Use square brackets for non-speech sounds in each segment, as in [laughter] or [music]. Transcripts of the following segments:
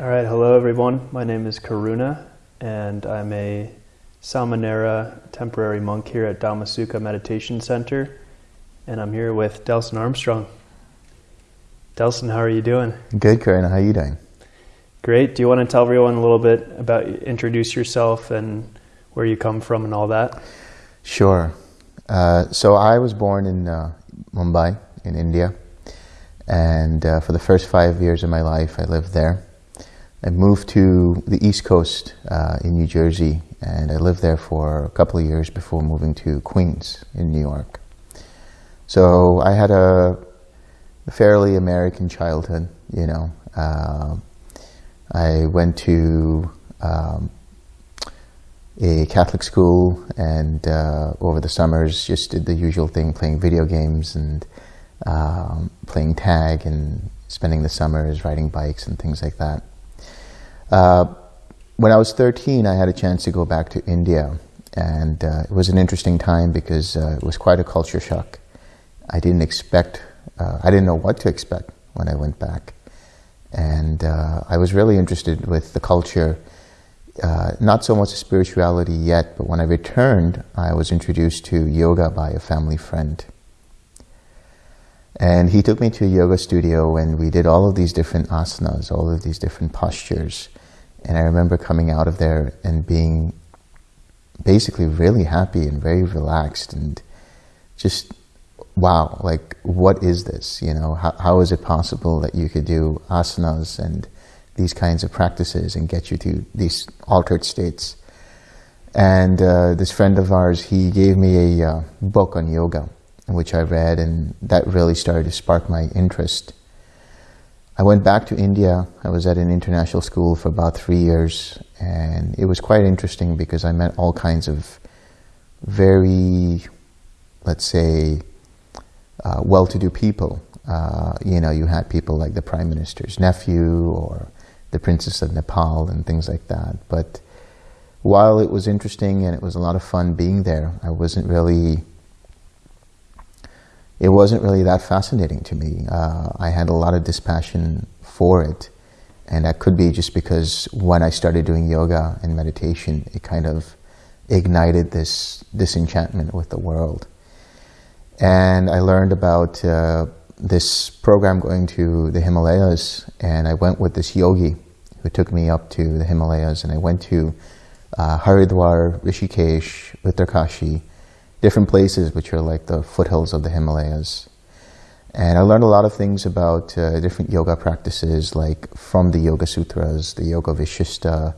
All right, hello everyone. My name is Karuna, and I'm a Samanera temporary monk here at Dhammasukha Meditation Center, and I'm here with Delson Armstrong. Delson, how are you doing? Good, Karuna. How are you doing? Great. Do you want to tell everyone a little bit about introduce yourself and where you come from and all that? Sure. Uh, so I was born in uh, Mumbai, in India, and uh, for the first five years of my life, I lived there. I moved to the East Coast uh, in New Jersey, and I lived there for a couple of years before moving to Queens in New York. So I had a, fairly American childhood, you know. Uh, I went to um, a Catholic school and uh, over the summers just did the usual thing, playing video games and um, playing tag and spending the summers riding bikes and things like that. Uh, when I was 13, I had a chance to go back to India, and uh, it was an interesting time because uh, it was quite a culture shock. I didn't expect, uh, I didn't know what to expect when I went back. And uh, I was really interested with the culture, not so much spirituality yet, but when I returned, I was introduced to yoga by a family friend. And he took me to a yoga studio and we did all of these different asanas, all of these different postures. And I remember coming out of there and being basically really happy and very relaxed and just, wow, like, what is this? You know, how, how is it possible that you could do asanas and these kinds of practices and get you to these altered states? And uh, this friend of ours, he gave me a uh, book on yoga, which I read, and that really started to spark my interest I went back to India. I was at an international school for about three years, and it was quite interesting because I met all kinds of very, let's say, uh, well-to-do people. Uh, you know, you had people like the prime minister's nephew or the princess of Nepal and things like that. But while it was interesting and it was a lot of fun being there, I wasn't really it wasn't really that fascinating to me. Uh, I had a lot of dispassion for it. And that could be just because when I started doing yoga and meditation, it kind of ignited this disenchantment with the world. And I learned about uh, this program going to the Himalayas, and I went with this yogi who took me up to the Himalayas, and I went to uh, Haridwar, Rishikesh, Uttarkashi, different places which are like the foothills of the Himalayas. And I learned a lot of things about uh, different yoga practices, like from the Yoga Sutras, the Yoga Vishishta,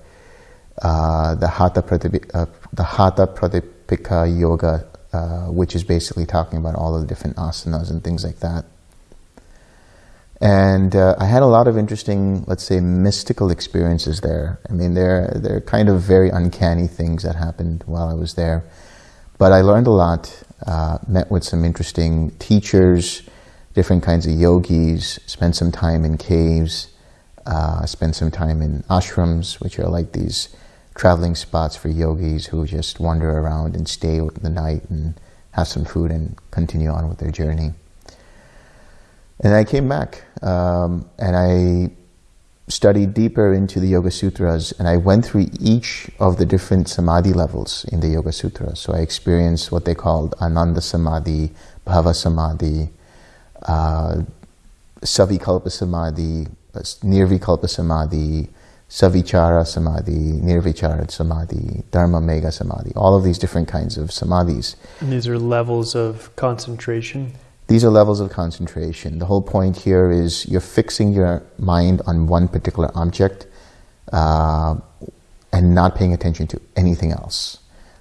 uh, the Hatha Pradipika, uh, the Hatha Pradipika Yoga, uh, which is basically talking about all of the different asanas and things like that. And uh, I had a lot of interesting, let's say, mystical experiences there. I mean, they're, they're kind of very uncanny things that happened while I was there. But I learned a lot, uh, met with some interesting teachers, different kinds of yogis, spent some time in caves, uh, spent some time in ashrams, which are like these traveling spots for yogis who just wander around and stay the night and have some food and continue on with their journey. And I came back um, and I studied deeper into the Yoga Sutras and I went through each of the different Samadhi levels in the Yoga Sutras. So I experienced what they called Ananda Samadhi, Bhava Samadhi, uh, Savikalpa Samadhi, Nirvikalpa Samadhi, Savichara Samadhi, Nirvichara Samadhi, Dharma Megha Samadhi, all of these different kinds of Samadhis. And these are levels of concentration? These are levels of concentration. The whole point here is you're fixing your mind on one particular object uh, and not paying attention to anything else.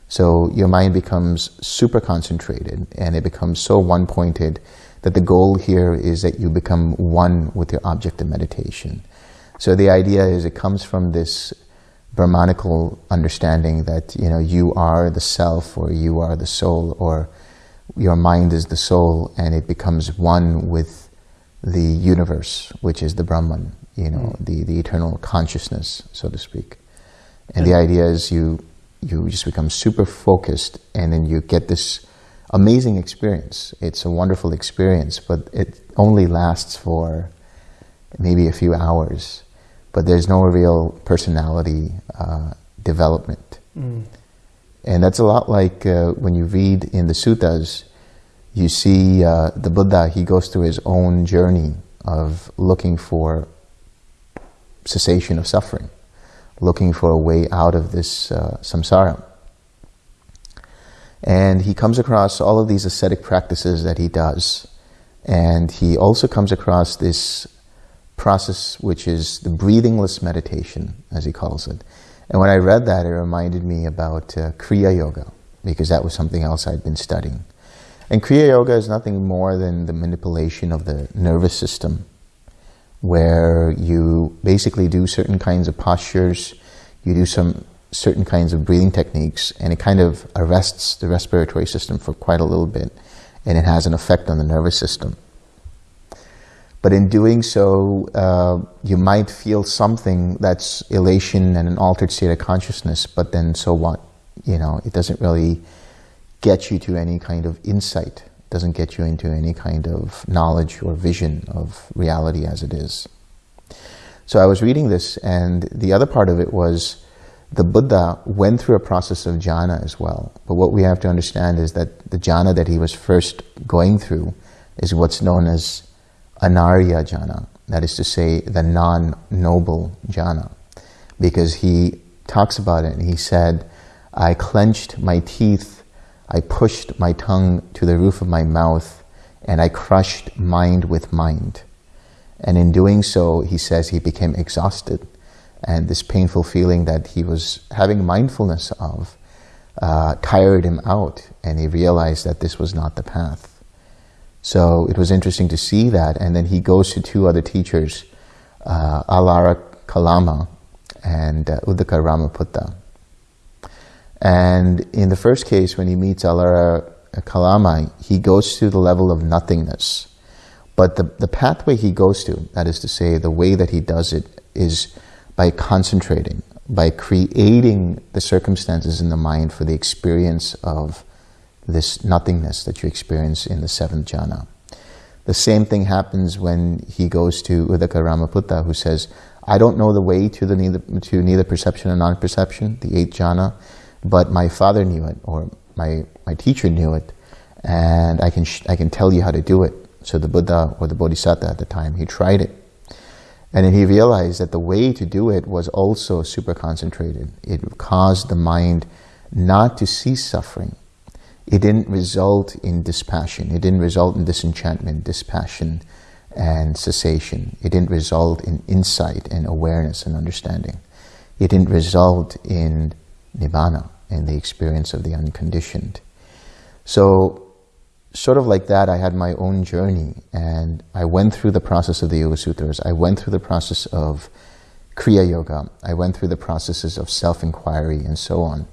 So your mind becomes super concentrated and it becomes so one-pointed that the goal here is that you become one with your object of meditation. So the idea is it comes from this Brahmanical understanding that you know you are the self or you are the soul or your mind is the soul and it becomes one with the universe, which is the Brahman, you know, mm. the, the eternal consciousness, so to speak. And the idea is you, you just become super focused and then you get this amazing experience. It's a wonderful experience, but it only lasts for maybe a few hours. but there's no real personality uh, development. Mm. And that's a lot like uh, when you read in the suttas, you see uh, the Buddha, he goes through his own journey of looking for cessation of suffering, looking for a way out of this uh, samsara. And he comes across all of these ascetic practices that he does. And he also comes across this process, which is the breathingless meditation, as he calls it. And when I read that, it reminded me about uh, Kriya Yoga, because that was something else I'd been studying. And Kriya Yoga is nothing more than the manipulation of the nervous system, where you basically do certain kinds of postures, you do some certain kinds of breathing techniques, and it kind of arrests the respiratory system for quite a little bit, and it has an effect on the nervous system. But in doing so, uh, you might feel something that's elation and an altered state of consciousness, but then so what? You know, it doesn't really get you to any kind of insight, it doesn't get you into any kind of knowledge or vision of reality as it is. So I was reading this, and the other part of it was the Buddha went through a process of jhana as well. But what we have to understand is that the jhana that he was first going through is what's known as anarya jhana, that is to say, the non-noble jhana. Because he talks about it and he said, I clenched my teeth, I pushed my tongue to the roof of my mouth, and I crushed mind with mind. And in doing so, he says he became exhausted. And this painful feeling that he was having mindfulness of uh, tired him out, and he realized that this was not the path. So it was interesting to see that. And then he goes to two other teachers, uh, Alara Kalama and uh, Uddaka Ramaputta. And in the first case, when he meets Alara Kalama, he goes to the level of nothingness. But the, the pathway he goes to, that is to say, the way that he does it, is by concentrating, by creating the circumstances in the mind for the experience of this nothingness that you experience in the seventh jhana. The same thing happens when he goes to Uddaka Ramaputta, who says, I don't know the way to, the neither, to neither perception and non-perception, the eighth jhana, but my father knew it, or my, my teacher knew it, and I can, I can tell you how to do it. So the Buddha, or the Bodhisattva at the time, he tried it. And then he realized that the way to do it was also super concentrated. It caused the mind not to cease suffering, it didn't result in dispassion. It didn't result in disenchantment, dispassion, and cessation. It didn't result in insight and awareness and understanding. It didn't result in nibbana, in the experience of the unconditioned. So, sort of like that, I had my own journey, and I went through the process of the Yoga Sutras. I went through the process of Kriya Yoga. I went through the processes of self-inquiry and so on.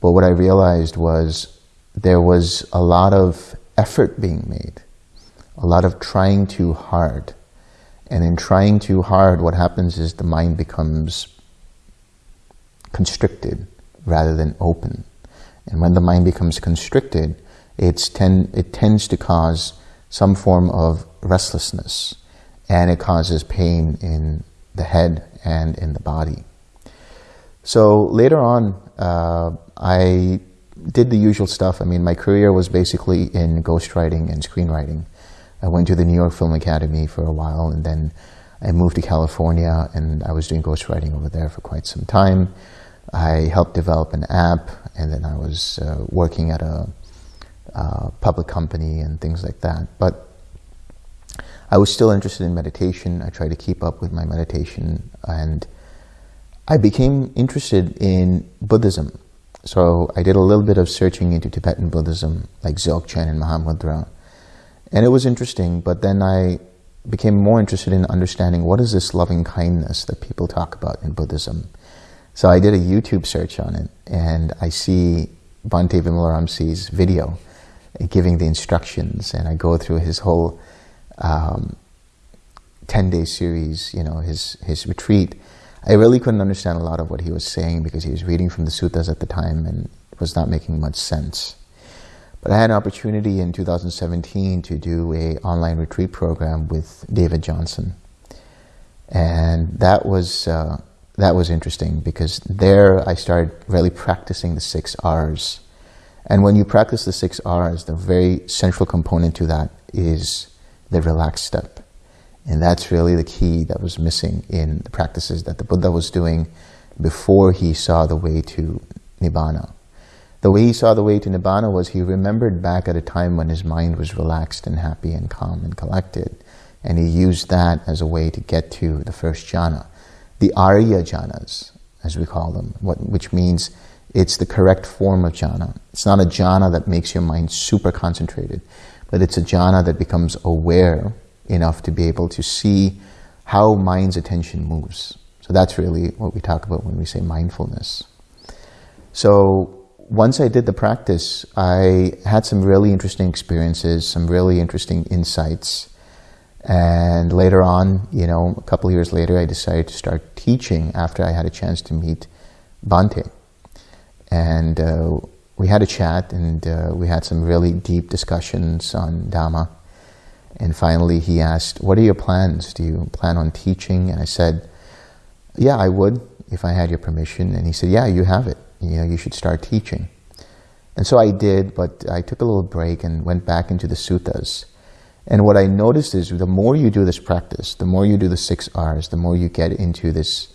But what I realized was there was a lot of effort being made, a lot of trying too hard. And in trying too hard, what happens is the mind becomes constricted rather than open. And when the mind becomes constricted, it's ten, it tends to cause some form of restlessness and it causes pain in the head and in the body. So later on, uh, I did the usual stuff. I mean, my career was basically in ghostwriting and screenwriting. I went to the New York Film Academy for a while and then I moved to California and I was doing ghostwriting over there for quite some time. I helped develop an app and then I was uh, working at a uh, public company and things like that. But I was still interested in meditation. I tried to keep up with my meditation and I became interested in Buddhism. So I did a little bit of searching into Tibetan Buddhism, like Dzogchen and Mahamudra. And it was interesting, but then I became more interested in understanding what is this loving kindness that people talk about in Buddhism. So I did a YouTube search on it, and I see Bhante Vimalaramsi's video giving the instructions, and I go through his whole 10-day um, series, you know, his, his retreat, I really couldn't understand a lot of what he was saying because he was reading from the suttas at the time and it was not making much sense. But I had an opportunity in 2017 to do a online retreat program with David Johnson. And that was, uh, that was interesting because there I started really practicing the six R's. And when you practice the six R's, the very central component to that is the relaxed step. And that's really the key that was missing in the practices that the Buddha was doing before he saw the way to Nibbana. The way he saw the way to Nibbana was he remembered back at a time when his mind was relaxed and happy and calm and collected. And he used that as a way to get to the first jhana. The Arya jhanas, as we call them, what, which means it's the correct form of jhana. It's not a jhana that makes your mind super concentrated, but it's a jhana that becomes aware enough to be able to see how mind's attention moves. So that's really what we talk about when we say mindfulness. So once I did the practice, I had some really interesting experiences, some really interesting insights. And later on, you know, a couple years later, I decided to start teaching after I had a chance to meet Bhante. And uh, we had a chat and uh, we had some really deep discussions on Dhamma. And finally he asked, what are your plans? Do you plan on teaching? And I said, yeah, I would if I had your permission. And he said, yeah, you have it. You know, you should start teaching. And so I did, but I took a little break and went back into the suttas. And what I noticed is the more you do this practice, the more you do the six R's, the more you get into this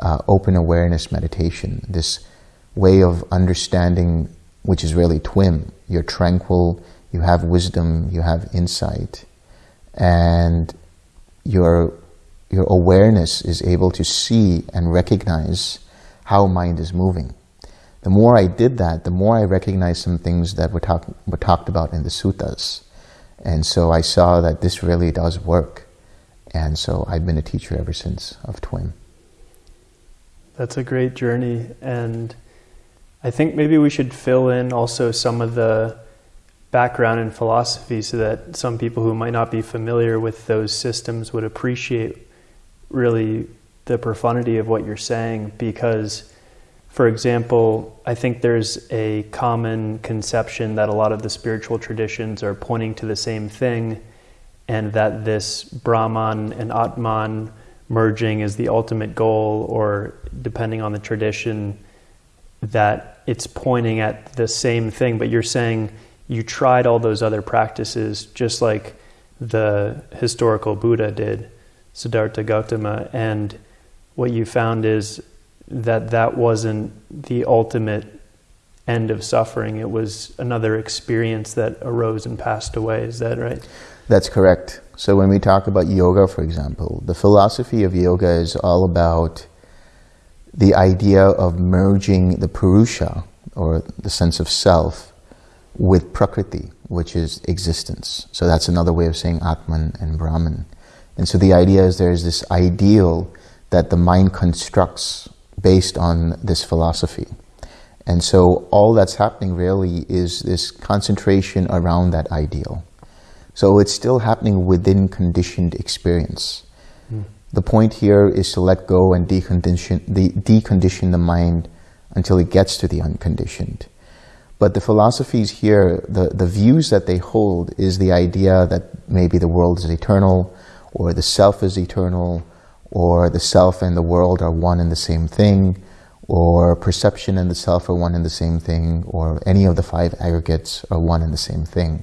uh, open awareness meditation, this way of understanding, which is really twim. You're tranquil, you have wisdom, you have insight, and your, your awareness is able to see and recognize how mind is moving. The more I did that, the more I recognized some things that were, talk, were talked about in the suttas. And so I saw that this really does work. And so I've been a teacher ever since of TWIM. That's a great journey. And I think maybe we should fill in also some of the background in philosophy so that some people who might not be familiar with those systems would appreciate really the profundity of what you're saying. Because for example, I think there's a common conception that a lot of the spiritual traditions are pointing to the same thing and that this Brahman and Atman merging is the ultimate goal or depending on the tradition that it's pointing at the same thing, but you're saying you tried all those other practices just like the historical Buddha did, Siddhartha Gautama, and what you found is that that wasn't the ultimate end of suffering. It was another experience that arose and passed away. Is that right? That's correct. So when we talk about yoga, for example, the philosophy of yoga is all about the idea of merging the purusha, or the sense of self, with prakriti, which is existence. So that's another way of saying Atman and Brahman. And so the idea is there's this ideal that the mind constructs based on this philosophy. And so all that's happening really is this concentration around that ideal. So it's still happening within conditioned experience. Mm. The point here is to let go and decondition the, decondition the mind until it gets to the unconditioned. But the philosophies here, the, the views that they hold is the idea that maybe the world is eternal, or the self is eternal, or the self and the world are one and the same thing, or perception and the self are one and the same thing, or any of the five aggregates are one and the same thing.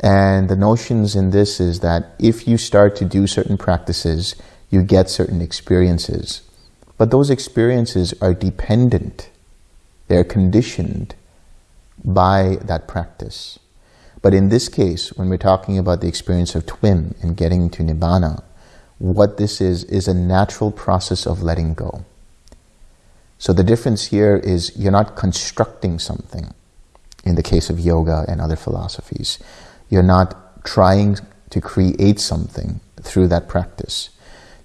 And the notions in this is that if you start to do certain practices, you get certain experiences. But those experiences are dependent, they're conditioned by that practice. But in this case, when we're talking about the experience of twim and getting to Nibbana, what this is, is a natural process of letting go. So the difference here is you're not constructing something in the case of yoga and other philosophies. You're not trying to create something through that practice.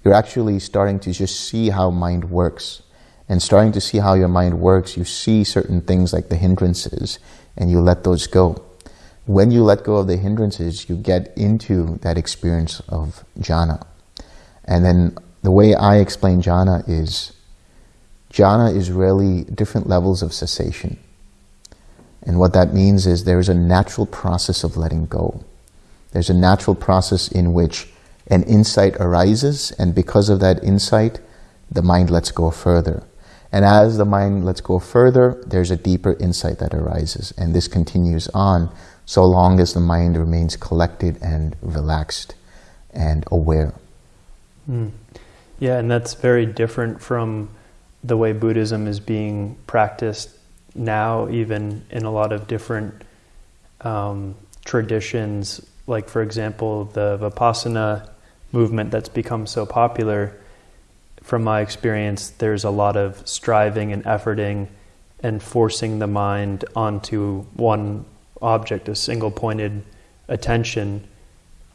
You're actually starting to just see how mind works. And starting to see how your mind works, you see certain things like the hindrances and you let those go. When you let go of the hindrances, you get into that experience of jhana. And then the way I explain jhana is, jhana is really different levels of cessation. And what that means is there is a natural process of letting go. There's a natural process in which an insight arises, and because of that insight, the mind lets go further. And as the mind lets go further, there's a deeper insight that arises. And this continues on so long as the mind remains collected and relaxed and aware. Mm. Yeah, and that's very different from the way Buddhism is being practiced now, even in a lot of different um, traditions. Like, for example, the Vipassana movement that's become so popular. From my experience, there's a lot of striving and efforting and forcing the mind onto one object, a single pointed attention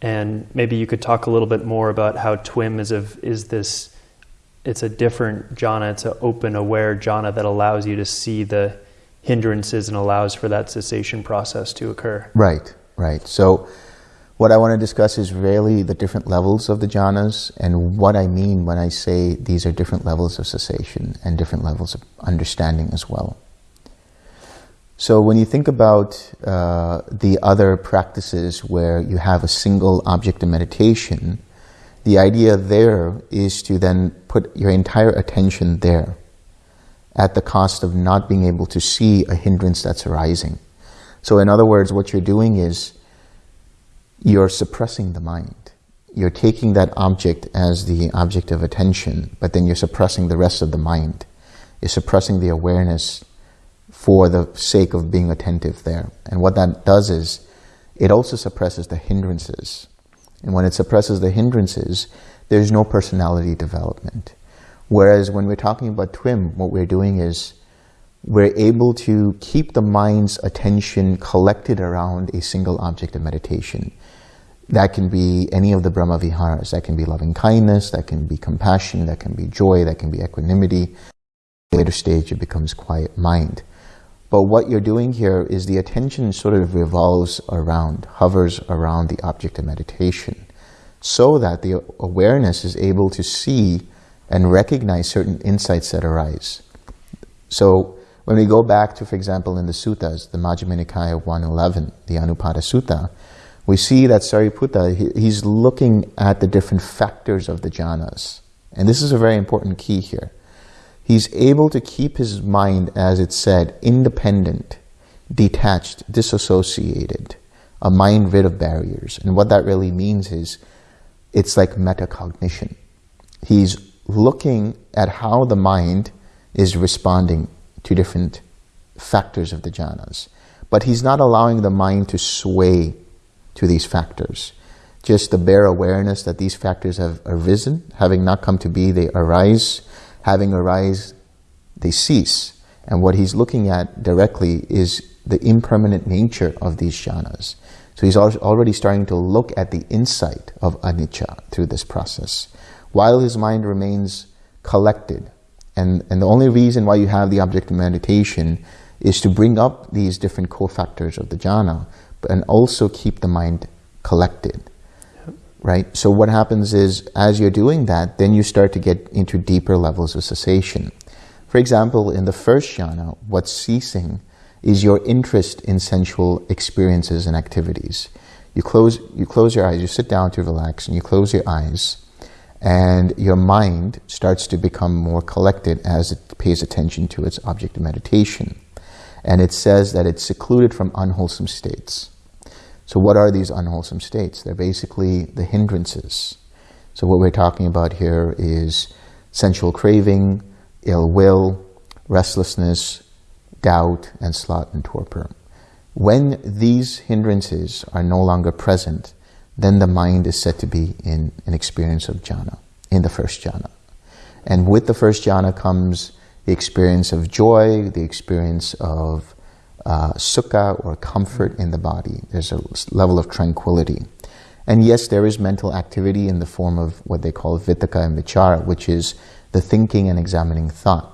and maybe you could talk a little bit more about how TWIM is, a, is this, it's a different jhana, it's an open, aware jhana that allows you to see the hindrances and allows for that cessation process to occur. Right, right. So what I want to discuss is really the different levels of the jhanas and what I mean when I say these are different levels of cessation and different levels of understanding as well. So when you think about uh, the other practices where you have a single object of meditation, the idea there is to then put your entire attention there at the cost of not being able to see a hindrance that's arising. So in other words, what you're doing is you're suppressing the mind. You're taking that object as the object of attention, but then you're suppressing the rest of the mind. You're suppressing the awareness for the sake of being attentive there. And what that does is it also suppresses the hindrances. And when it suppresses the hindrances, there's no personality development. Whereas when we're talking about TWIM, what we're doing is we're able to keep the mind's attention collected around a single object of meditation. That can be any of the Brahma Viharas. That can be loving kindness, that can be compassion, that can be joy, that can be equanimity. Later stage, it becomes quiet mind. But what you're doing here is the attention sort of revolves around, hovers around the object of meditation so that the awareness is able to see and recognize certain insights that arise. So when we go back to, for example, in the suttas, the Majjhima Nikaya 111, the Anupada Sutta, we see that Sariputta, he's looking at the different factors of the jhanas. And this is a very important key here he's able to keep his mind, as it said, independent, detached, disassociated, a mind rid of barriers. And what that really means is it's like metacognition. He's looking at how the mind is responding to different factors of the jhanas. But he's not allowing the mind to sway to these factors. Just the bare awareness that these factors have arisen, having not come to be, they arise, having arise, they cease. And what he's looking at directly is the impermanent nature of these jhanas. So he's already starting to look at the insight of anicca through this process, while his mind remains collected. And, and the only reason why you have the object of meditation is to bring up these different cofactors of the jhana, and also keep the mind collected right? So what happens is, as you're doing that, then you start to get into deeper levels of cessation. For example, in the first jhana, what's ceasing is your interest in sensual experiences and activities. You close, you close your eyes, you sit down to relax, and you close your eyes, and your mind starts to become more collected as it pays attention to its object of meditation. And it says that it's secluded from unwholesome states. So what are these unwholesome states? They're basically the hindrances. So what we're talking about here is sensual craving, ill will, restlessness, doubt, and sloth and torpor. When these hindrances are no longer present, then the mind is said to be in an experience of jhana, in the first jhana. And with the first jhana comes the experience of joy, the experience of uh, sukha or comfort in the body. There's a level of tranquility. And yes, there is mental activity in the form of what they call vitaka and vichara, which is the thinking and examining thought.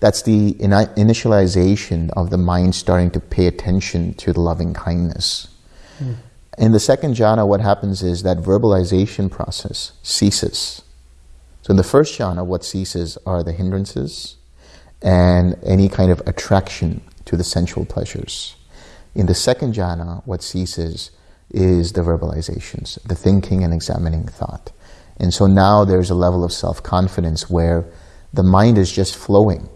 That's the initialization of the mind starting to pay attention to the loving kindness. Mm. In the second jhana, what happens is that verbalization process ceases. So in the first jhana, what ceases are the hindrances and any kind of attraction to the sensual pleasures. In the second jhana, what ceases is the verbalizations, the thinking and examining thought. And so now there's a level of self-confidence where the mind is just flowing.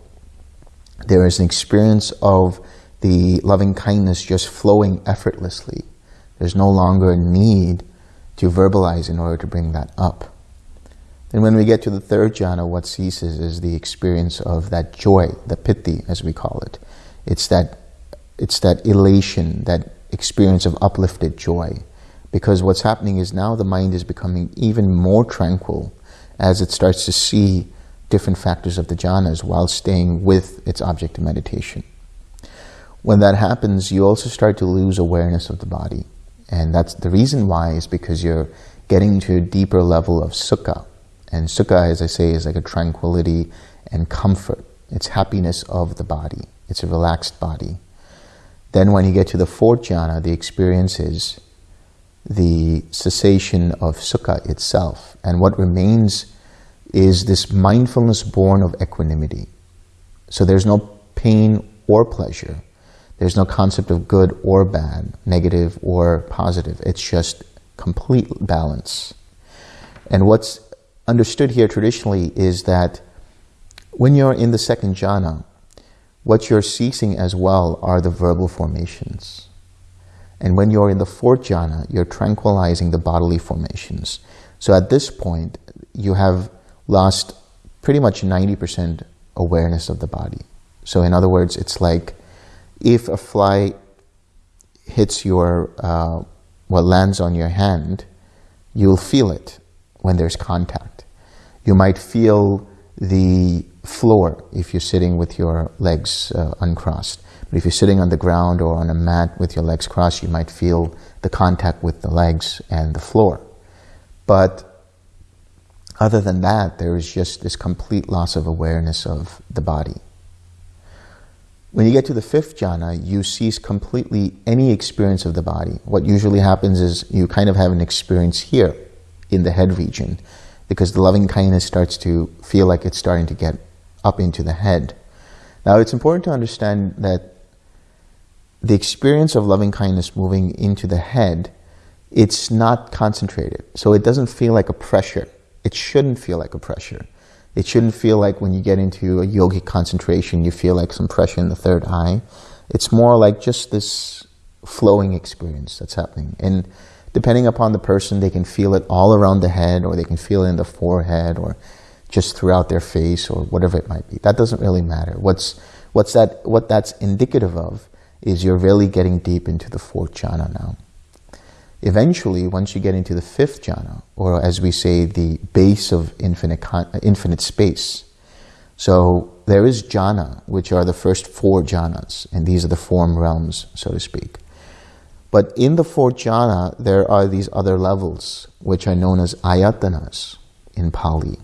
There is an experience of the loving kindness just flowing effortlessly. There's no longer a need to verbalize in order to bring that up. Then when we get to the third jhana, what ceases is the experience of that joy, the piti, as we call it. It's that, it's that elation, that experience of uplifted joy. Because what's happening is now the mind is becoming even more tranquil as it starts to see different factors of the jhanas while staying with its object of meditation. When that happens, you also start to lose awareness of the body. And that's the reason why is because you're getting to a deeper level of sukha. And sukha, as I say, is like a tranquility and comfort. It's happiness of the body. It's a relaxed body. Then when you get to the fourth jhana, the experience is the cessation of sukha itself. And what remains is this mindfulness born of equanimity. So there's no pain or pleasure. There's no concept of good or bad, negative or positive. It's just complete balance. And what's understood here traditionally is that when you're in the second jhana, what you're ceasing as well are the verbal formations. And when you're in the fourth jhana, you're tranquilizing the bodily formations. So at this point, you have lost pretty much 90% awareness of the body. So in other words, it's like if a fly hits your, uh, what lands on your hand, you'll feel it when there's contact. You might feel the floor if you're sitting with your legs uh, uncrossed. But if you're sitting on the ground or on a mat with your legs crossed, you might feel the contact with the legs and the floor. But other than that, there is just this complete loss of awareness of the body. When you get to the fifth jhana, you cease completely any experience of the body. What usually happens is you kind of have an experience here in the head region because the loving kindness starts to feel like it's starting to get up into the head. Now, it's important to understand that the experience of loving kindness moving into the head, it's not concentrated. So it doesn't feel like a pressure. It shouldn't feel like a pressure. It shouldn't feel like when you get into a yogic concentration, you feel like some pressure in the third eye. It's more like just this flowing experience that's happening. And depending upon the person, they can feel it all around the head, or they can feel it in the forehead, or just throughout their face, or whatever it might be. That doesn't really matter. What's, what's that, what that's indicative of is you're really getting deep into the fourth jhana now. Eventually, once you get into the fifth jhana, or as we say, the base of infinite, uh, infinite space, so there is jhana, which are the first four jhanas, and these are the form realms, so to speak. But in the fourth jhana, there are these other levels, which are known as ayatanas in Pali.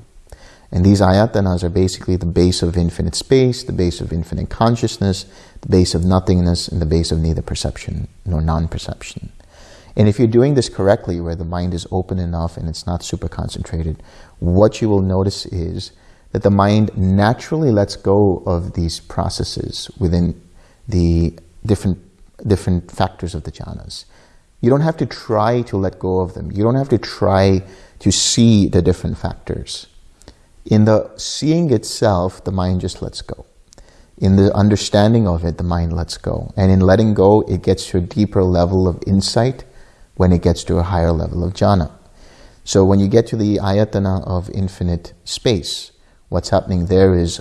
And these ayatanas are basically the base of infinite space, the base of infinite consciousness, the base of nothingness, and the base of neither perception nor non-perception. And if you're doing this correctly, where the mind is open enough and it's not super concentrated, what you will notice is that the mind naturally lets go of these processes within the different, different factors of the jhanas. You don't have to try to let go of them. You don't have to try to see the different factors. In the seeing itself, the mind just lets go. In the understanding of it, the mind lets go. And in letting go, it gets to a deeper level of insight when it gets to a higher level of jhana. So when you get to the ayatana of infinite space, what's happening there is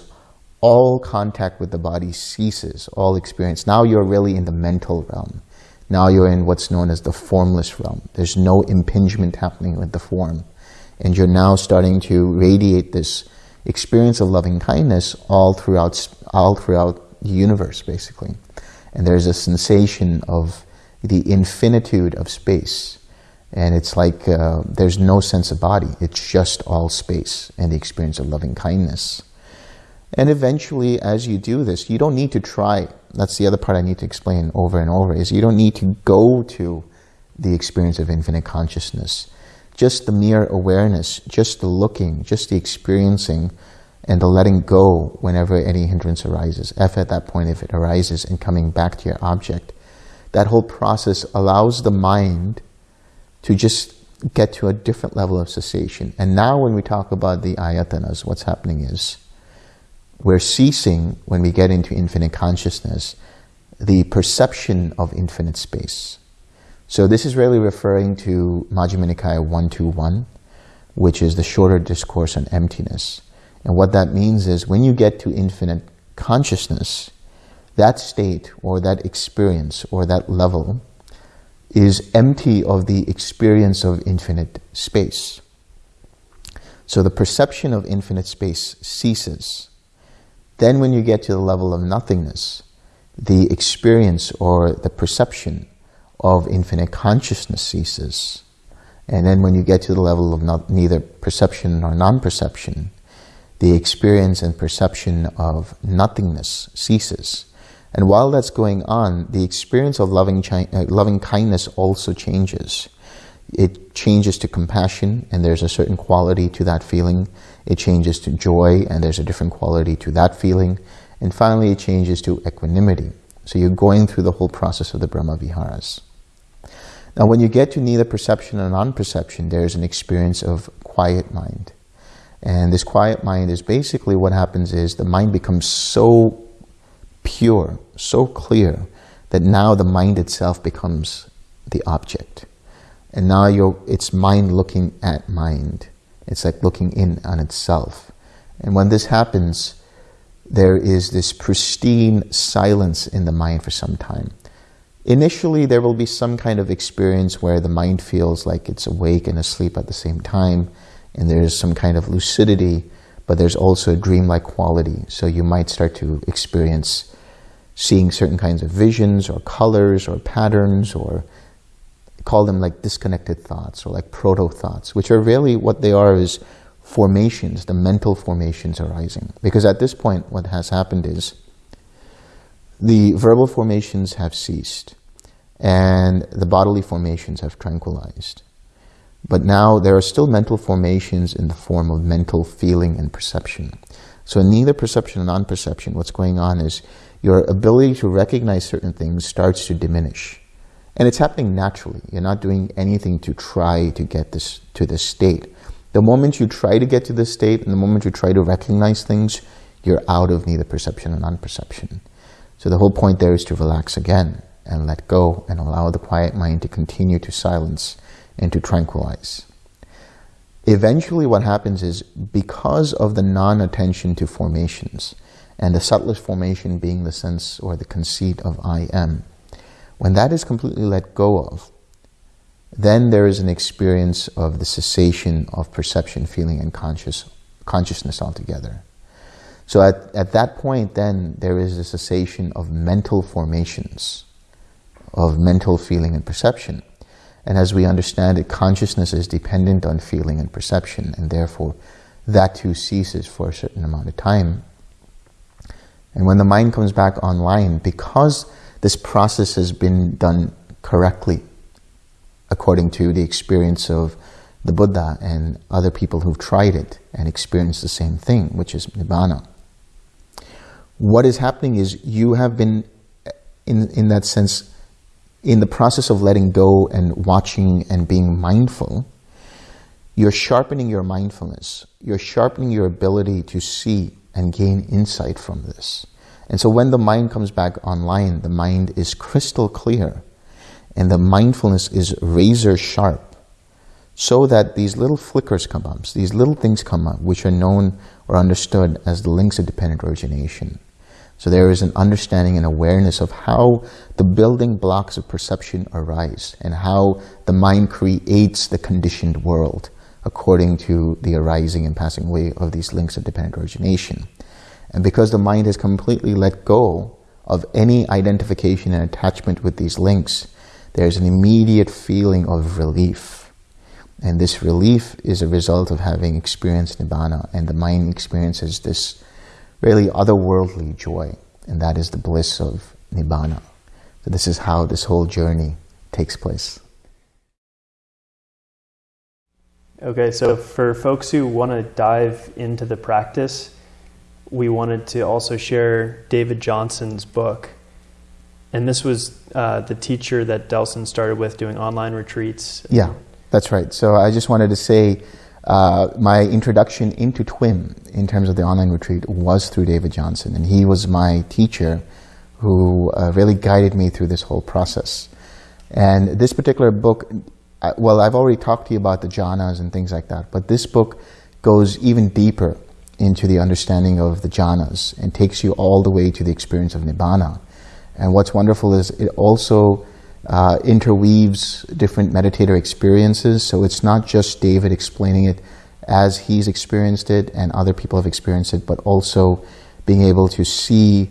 all contact with the body ceases, all experience. Now you're really in the mental realm. Now you're in what's known as the formless realm. There's no impingement happening with the form. And you're now starting to radiate this experience of loving kindness all throughout, all throughout the universe, basically. And there's a sensation of the infinitude of space. And it's like uh, there's no sense of body. It's just all space and the experience of loving kindness. And eventually, as you do this, you don't need to try. That's the other part I need to explain over and over, is you don't need to go to the experience of infinite consciousness. Just the mere awareness, just the looking, just the experiencing, and the letting go whenever any hindrance arises. If at that point, if it arises, and coming back to your object, that whole process allows the mind to just get to a different level of cessation. And now when we talk about the ayatanas, what's happening is we're ceasing, when we get into infinite consciousness, the perception of infinite space. So this is really referring to Majjhima Nikaya 121, which is the shorter discourse on emptiness. And what that means is when you get to infinite consciousness, that state or that experience or that level is empty of the experience of infinite space. So the perception of infinite space ceases. Then when you get to the level of nothingness, the experience or the perception of infinite consciousness ceases. And then when you get to the level of not, neither perception nor non-perception, the experience and perception of nothingness ceases. And while that's going on, the experience of loving, uh, loving kindness also changes. It changes to compassion, and there's a certain quality to that feeling. It changes to joy, and there's a different quality to that feeling. And finally, it changes to equanimity. So you're going through the whole process of the Brahma Viharas. Now, when you get to neither perception or non-perception, there's an experience of quiet mind. And this quiet mind is basically what happens is the mind becomes so pure, so clear, that now the mind itself becomes the object. And now it's mind looking at mind. It's like looking in on itself. And when this happens, there is this pristine silence in the mind for some time. Initially, there will be some kind of experience where the mind feels like it's awake and asleep at the same time, and there's some kind of lucidity, but there's also a dreamlike quality. So you might start to experience seeing certain kinds of visions or colors or patterns or call them like disconnected thoughts or like proto-thoughts, which are really what they are is formations, the mental formations arising. Because at this point, what has happened is the verbal formations have ceased and the bodily formations have tranquilized. But now there are still mental formations in the form of mental feeling and perception. So in neither perception and non-perception, what's going on is your ability to recognize certain things starts to diminish. And it's happening naturally. You're not doing anything to try to get this to this state. The moment you try to get to this state and the moment you try to recognize things, you're out of neither perception and non-perception. So the whole point there is to relax again and let go and allow the quiet mind to continue to silence and to tranquilize. Eventually what happens is because of the non-attention to formations and the subtlest formation being the sense or the conceit of I am, when that is completely let go of, then there is an experience of the cessation of perception, feeling, and conscious, consciousness altogether. So at, at that point, then, there is a cessation of mental formations, of mental feeling and perception. And as we understand it, consciousness is dependent on feeling and perception, and therefore that too ceases for a certain amount of time. And when the mind comes back online, because this process has been done correctly, according to the experience of the Buddha and other people who've tried it and experienced the same thing, which is Nibbana, what is happening is you have been, in, in that sense, in the process of letting go and watching and being mindful, you're sharpening your mindfulness. You're sharpening your ability to see and gain insight from this. And so when the mind comes back online, the mind is crystal clear and the mindfulness is razor sharp so that these little flickers come up, these little things come up, which are known or understood as the links of dependent origination. So there is an understanding and awareness of how the building blocks of perception arise and how the mind creates the conditioned world according to the arising and passing away of these links of dependent origination. And because the mind has completely let go of any identification and attachment with these links, there's an immediate feeling of relief. And this relief is a result of having experienced Nibbana, and the mind experiences this really otherworldly joy, and that is the bliss of Nibbana. So this is how this whole journey takes place. Okay, so for folks who want to dive into the practice, we wanted to also share David Johnson's book. And this was uh, the teacher that Delson started with doing online retreats. Yeah. That's right. So I just wanted to say uh, my introduction into TWIM in terms of the online retreat was through David Johnson, and he was my teacher who uh, really guided me through this whole process. And this particular book, uh, well, I've already talked to you about the jhanas and things like that, but this book goes even deeper into the understanding of the jhanas and takes you all the way to the experience of nibbana. And what's wonderful is it also uh, interweaves different meditator experiences. So it's not just David explaining it as he's experienced it and other people have experienced it, but also being able to see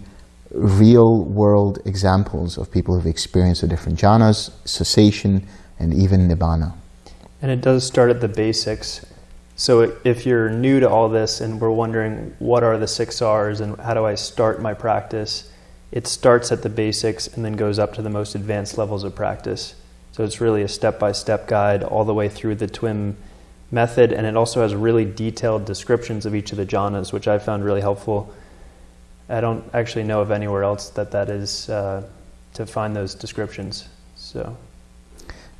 real world examples of people who've experienced the different jhanas, cessation, and even nibbana. And it does start at the basics. So if you're new to all this and we're wondering what are the six R's and how do I start my practice, it starts at the basics and then goes up to the most advanced levels of practice. So it's really a step-by-step guide all the way through the TWIM method, and it also has really detailed descriptions of each of the jhanas, which I found really helpful. I don't actually know of anywhere else that that is uh, to find those descriptions. So.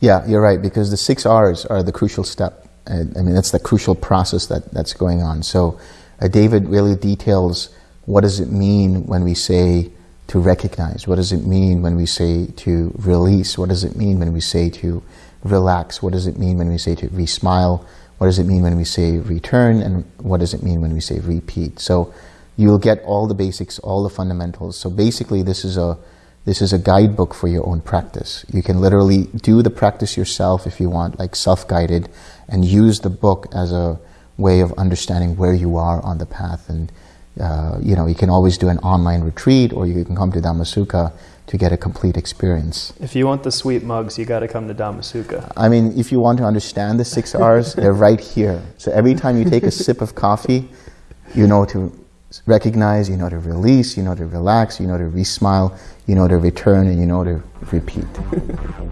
Yeah, you're right, because the six R's are the crucial step. I mean, that's the crucial process that, that's going on. So uh, David really details what does it mean when we say to recognize? What does it mean when we say to release? What does it mean when we say to relax? What does it mean when we say to re-smile? What does it mean when we say return? And what does it mean when we say repeat? So you'll get all the basics, all the fundamentals. So basically this is a this is a guidebook for your own practice. You can literally do the practice yourself if you want, like self-guided, and use the book as a way of understanding where you are on the path and uh, you know, you can always do an online retreat or you can come to Dhamma Sukha to get a complete experience. If you want the sweet mugs, you got to come to Dhamma Sukha. I mean, if you want to understand the six R's, they're right here. So every time you take a sip of coffee, you know to recognize, you know to release, you know to relax, you know to re-smile, you know to return, and you know to repeat. [laughs]